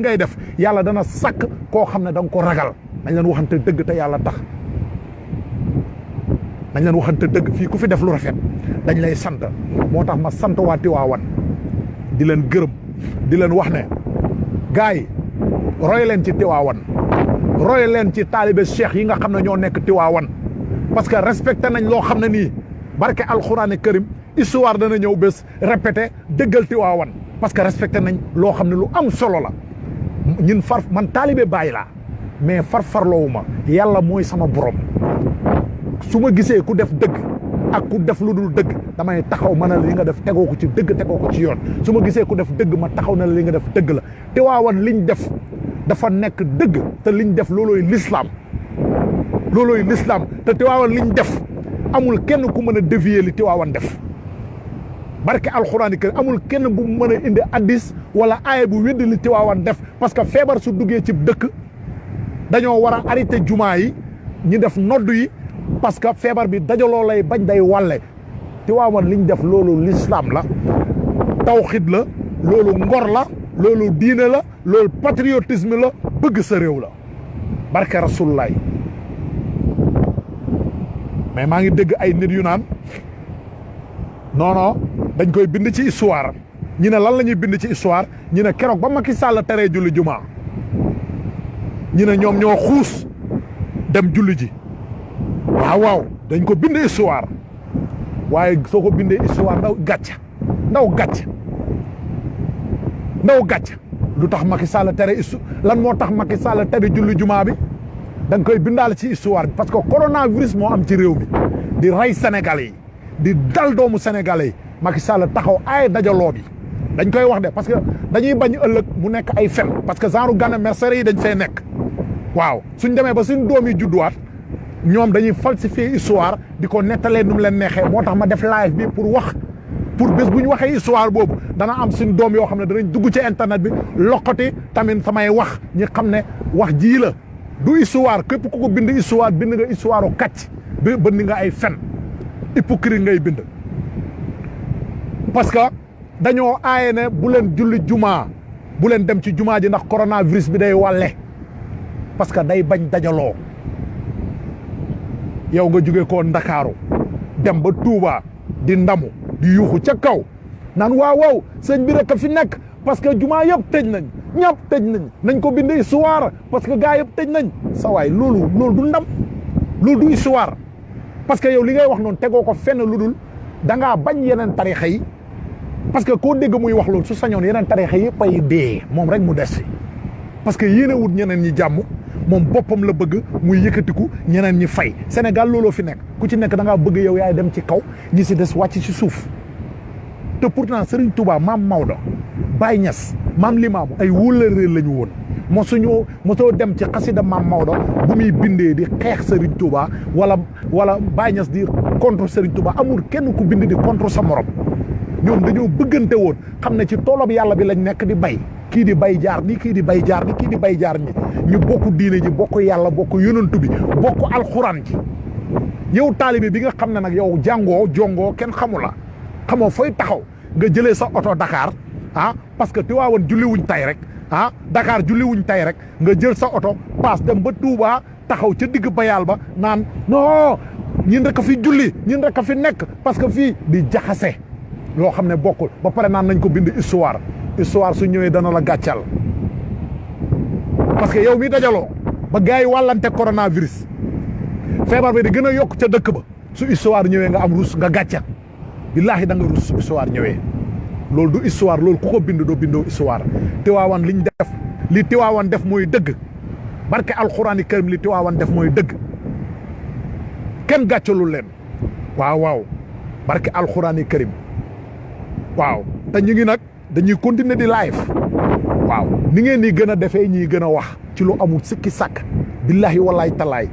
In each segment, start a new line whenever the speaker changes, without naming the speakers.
ngay def yàlla dana sàkk koo xam ne da nga ko ragal. Nañ leen waxante dëgg te yàlla tax. Nañ leen waxante dëgg fii ku fi def lu rafet dañ lay sant. Moo tax ma sant waa Tiwaawan. Di leen gërëm. Di leen wax ne gars roy leen ci Tiwaawan. Roy leen ci taalibe cheikh yi nga xam ne ñoo nekk Tiwaawan. Parce que respecté nañ loo xam ne nii barke karim histoire dana ñëw bés répété dëggal Tiwaawan. Parce que respecté nañ loo xam ne lu am solo la ñun far man taalibe bàyyi laa mais far farloowu ma yàlla mooy sama borom. Su ma gisee ku def dëgg ak ku def lu dul dëgg damay taxaw ma ne la li nga def tegoo ko ci dëgg tegoo ko ci yoon. Su ma gisee ku def dëgg ma taxaw na la li nga def dëgg la. Tiwaawan liñ def dafa nekk dëgg te liñ def loolooy lislaam. Loolooy lislaam. Te Tiwaawan liñ def amul kenn ku mën a dévier li Tiwaawan def barke alxuraani kër amul kenn bu mën a indi addis wala aaya bu weddi li Tiwaawan def. Parce que feebar su duggee ci dëkk dañoo war a arrêté jumaa yi ñi def nodd yi parce que feebar bi dajaloo lay bañ day wàlle. Tiwaawan liñ def loolu lislaam la tawxid la loolu ngor la loolu diine la loolu patriotisme la bëgg sa réew la. Barke rasulullaay mais maa ngi dégg ay nit yu naan non non dañ koy bind ci histoire. Ñi ne lan la ñuy bind ci histoire? Ñi ne keroog ba Macky Sall teree julli jumaa ñi ne ñoom ñoo xuus dem julli ji. Waaw waaw dañ ko bind histoire. Waaye soo ko bindee histoire ndaw gàcc ndaw gàcc ndaw gàcc lu tax Macky Sall histo lan moo tax Macky Sall tere julli jumaa bi? Da nga koy bindaal ci histoire bi parce que coronavirus moo am ci réew mi. Di rey Sénégalais di dal doomu Sénégalais Macky Sall taxaw ay dajaloo bi. Dañ koy wax de parce que dañuy bañ ëllëg mu nekk ay fen parce que genre Gana Messere yi dañ fee nekk. Waaw suñ demee ba suñ doom yi judduwaat ñoom dañuy falsifier histoire di ko nettalee nu mu leen neexee. Moo tax ma def live bi pour wax pour bés bu ñu waxee histoire boobu dana am suñ doom yoo xam ne dugg ci internet bi loqati tamit samay wax. Ñi xam ne wax jii la. Du histoire képp ku ko bind histoire bind nga histoire kàcc bi bënd nga ay fen. Hypocrite ngay bind parce que dañoo aaye ne bu leen julli jumaa bu leen dem ci jumaa ji ndax coronavirus bi day wàlle parce que day bañ dajaloo. Yow nga jóge koo ndakaaru dem ba Touba di ndamu di yuuxu ca kaw naan waaw waaw sëñ bi rek fi nekk parce que jumaa yëpp tëj nañ ñëpp tëj nañ nañ ko bind histoire parce que gaa yëpp tëj nañ. Sa waay loolu loolu du ndam loolu du histoire parce que yow li ngay wax noonu tegoo ko fenn lu dul da ngaa bañ yi parce que koo dégg muy wax loolu su sañoon yeneen tarixa yëpp ay dee moom rek mu des fi parce que yéene wut ñeneen ñi jàmm moom boppam la bëgg muy yëkkatiku ñeneen ñi fay. Sénégal looloo fi nekk. Ku ci nekk da ngaa bëgg yow yaay dem ci kaw ñi si des wàcc ci suuf. Te pourtant Serigne Touba maam Maodo Baye Niass maam Limaamu ay wóllëree la ñu woon. Mosuñu mosoo dem ci xasida maam Maodo bu muy bindee di xeex Serigne Touba wala wala Baye Niass di contre Serigne Touba amul kenn ku bind di contre sa morom ñoom dañoo bëggante woon xam ne ci toolob yàlla bi lañ nekk di bay. kii di bay jaar ni kii di bay jaar ni kii di bay jaar ni. ñu bokk diine ji bokk yàlla bokk yonantu bi bokk alxuraan ji. yow taalibe bi nga xam ne nag yow jàngoo jongoo kenn xamu la. xamoo fooy taxaw. nga jëlee sa oto Dakar ah parce que Tiwaawan julli wuñ tay rek ah Dakar julli wuñ tay rek. nga jël sa oto paas dem ba Touba taxaw ca digg bayaal ba naan non ñin rek fi julli ñin rek fi nekk parce que fii di jaxase loo xam ne ba pare naan nañ ko bind histoire. Histoire su ñëwee dana la gàccal. Parce que yow mi dajaloo ba gars yi coronavirus feebar bi di gën a yokk ca dëkk ba su histoire ñëwee nga am rus nga gàccal. Billaahi da nga rus su histoire ñëwee. Loolu du histoire loolu ku bind doo bindoo histoire. Tiwaawan liñ def li tiwaawan def mooy dëgg. Barke alxuraani karim li tiwaawan def mooy dëgg. Kenn gàccalul leen. Waaw waaw. Barke alxuraani karim waaw. Te ñu ngi nag dañuy continuer di live. Waaw. Ni ngeen di gën a defee ñiy gën a wax ci lu amul sikki sàkk. Billahi wallahi talaay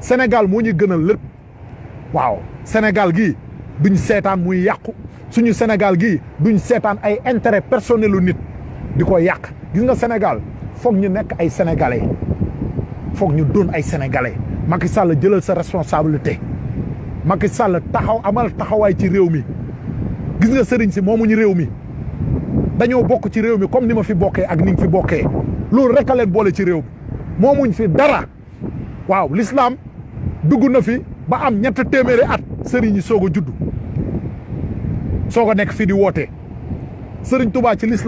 Sénégal moo ñu gënal lépp. Waaw. Sénégal gii duñ seetaan muy yàqu. Suñu Sénégal gii duñ seetaan ay intérêt personnel nit di ko yàq. Gis nga Sénégal? Foog ñu nekk ay sénégalais. Foog ñu doon ay sénégalais. Macky Sall jëlal sa responsabilité. Macky Sall taxaw amal taxawaay ci réew mi gis nga sëriñ si moomuñu réew mi. Dañoo bokk ci réew mi comme ni ma fi bokkee ak ni fi bokkee. Loolu rek boole ci réew fi dara. Waaw l'islam dugg na fi ba am ñett téeméeri at sëriñ yi soog a juddu. Soog fii di woote. Sëriñ Touba ci l'islam